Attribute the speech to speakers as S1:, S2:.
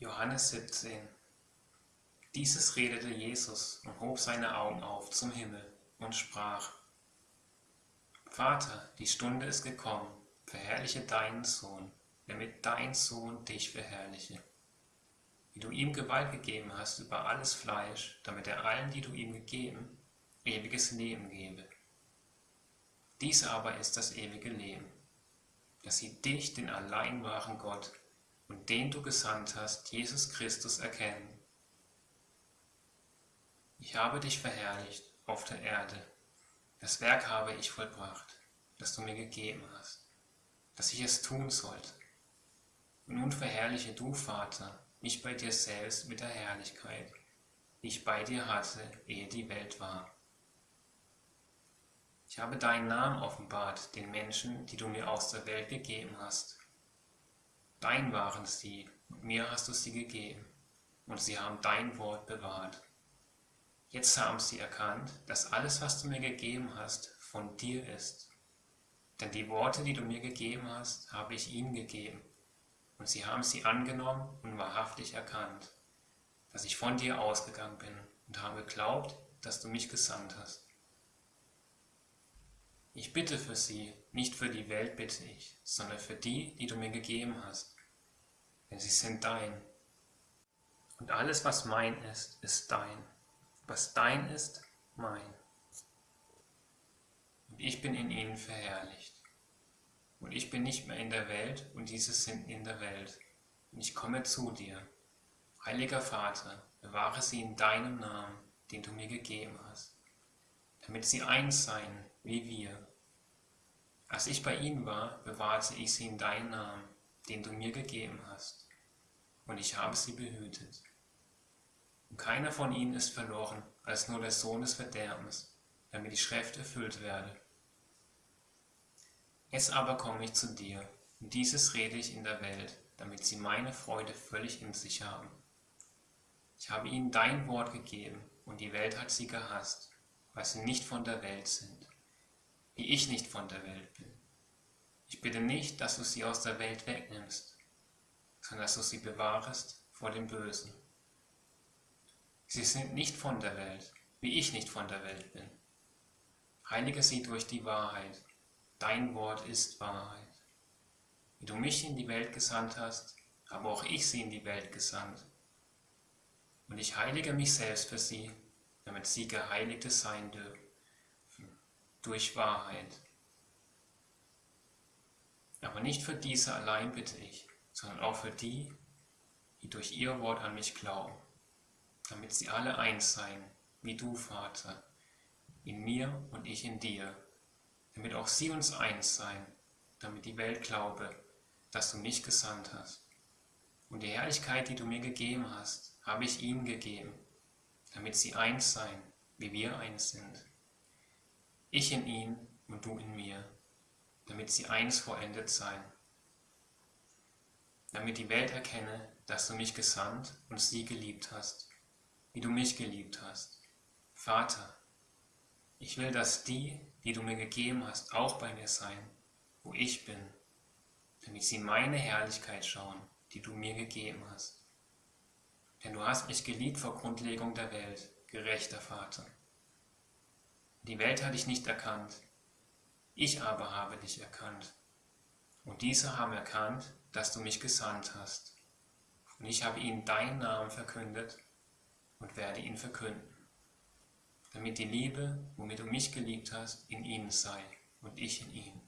S1: Johannes 17 Dieses redete Jesus und hob seine Augen auf zum Himmel und sprach, Vater, die Stunde ist gekommen, verherrliche deinen Sohn, damit dein Sohn dich verherrliche. Wie du ihm Gewalt gegeben hast über alles Fleisch, damit er allen, die du ihm gegeben, ewiges Leben gebe. Dies aber ist das ewige Leben, dass sie dich, den allein wahren Gott, und den du gesandt hast, Jesus Christus, erkennen. Ich habe dich verherrlicht auf der Erde. Das Werk habe ich vollbracht, das du mir gegeben hast, dass ich es tun sollte. Und nun verherrliche du, Vater, mich bei dir selbst mit der Herrlichkeit, die ich bei dir hatte, ehe die Welt war. Ich habe deinen Namen offenbart den Menschen, die du mir aus der Welt gegeben hast. Dein waren sie, mir hast du sie gegeben, und sie haben dein Wort bewahrt. Jetzt haben sie erkannt, dass alles, was du mir gegeben hast, von dir ist. Denn die Worte, die du mir gegeben hast, habe ich ihnen gegeben, und sie haben sie angenommen und wahrhaftig erkannt, dass ich von dir ausgegangen bin und habe geglaubt, dass du mich gesandt hast. Ich bitte für sie, nicht für die Welt bitte ich, sondern für die, die du mir gegeben hast denn sie sind dein. Und alles, was mein ist, ist dein. Was dein ist, mein. Und ich bin in ihnen verherrlicht. Und ich bin nicht mehr in der Welt, und diese sind in der Welt. Und ich komme zu dir. Heiliger Vater, bewahre sie in deinem Namen, den du mir gegeben hast, damit sie eins seien, wie wir. Als ich bei ihnen war, bewahrte ich sie in deinem Namen, den du mir gegeben hast und ich habe sie behütet. Und keiner von ihnen ist verloren, als nur der Sohn des Verderbens, damit die Schrift erfüllt werde. Jetzt aber komme ich zu dir, und dieses rede ich in der Welt, damit sie meine Freude völlig in sich haben. Ich habe ihnen dein Wort gegeben, und die Welt hat sie gehasst, weil sie nicht von der Welt sind, wie ich nicht von der Welt bin. Ich bitte nicht, dass du sie aus der Welt wegnimmst, sondern dass du sie bewahrest vor dem Bösen. Sie sind nicht von der Welt, wie ich nicht von der Welt bin. Heilige sie durch die Wahrheit. Dein Wort ist Wahrheit. Wie du mich in die Welt gesandt hast, habe auch ich sie in die Welt gesandt. Und ich heilige mich selbst für sie, damit sie Geheiligte sein dürfen, durch Wahrheit. Aber nicht für diese allein bitte ich, sondern auch für die, die durch ihr Wort an mich glauben, damit sie alle eins seien, wie du, Vater, in mir und ich in dir, damit auch sie uns eins seien, damit die Welt glaube, dass du mich gesandt hast. Und die Herrlichkeit, die du mir gegeben hast, habe ich ihnen gegeben, damit sie eins seien, wie wir eins sind. Ich in ihnen und du in mir, damit sie eins vollendet seien damit die Welt erkenne, dass du mich gesandt und sie geliebt hast, wie du mich geliebt hast. Vater, ich will, dass die, die du mir gegeben hast, auch bei mir sein, wo ich bin, damit sie meine Herrlichkeit schauen, die du mir gegeben hast. Denn du hast mich geliebt vor Grundlegung der Welt, gerechter Vater. Die Welt hat dich nicht erkannt, ich aber habe dich erkannt. Und diese haben erkannt, dass du mich gesandt hast. Und ich habe ihnen deinen Namen verkündet und werde ihn verkünden, damit die Liebe, womit du mich geliebt hast, in ihnen sei und ich in ihnen.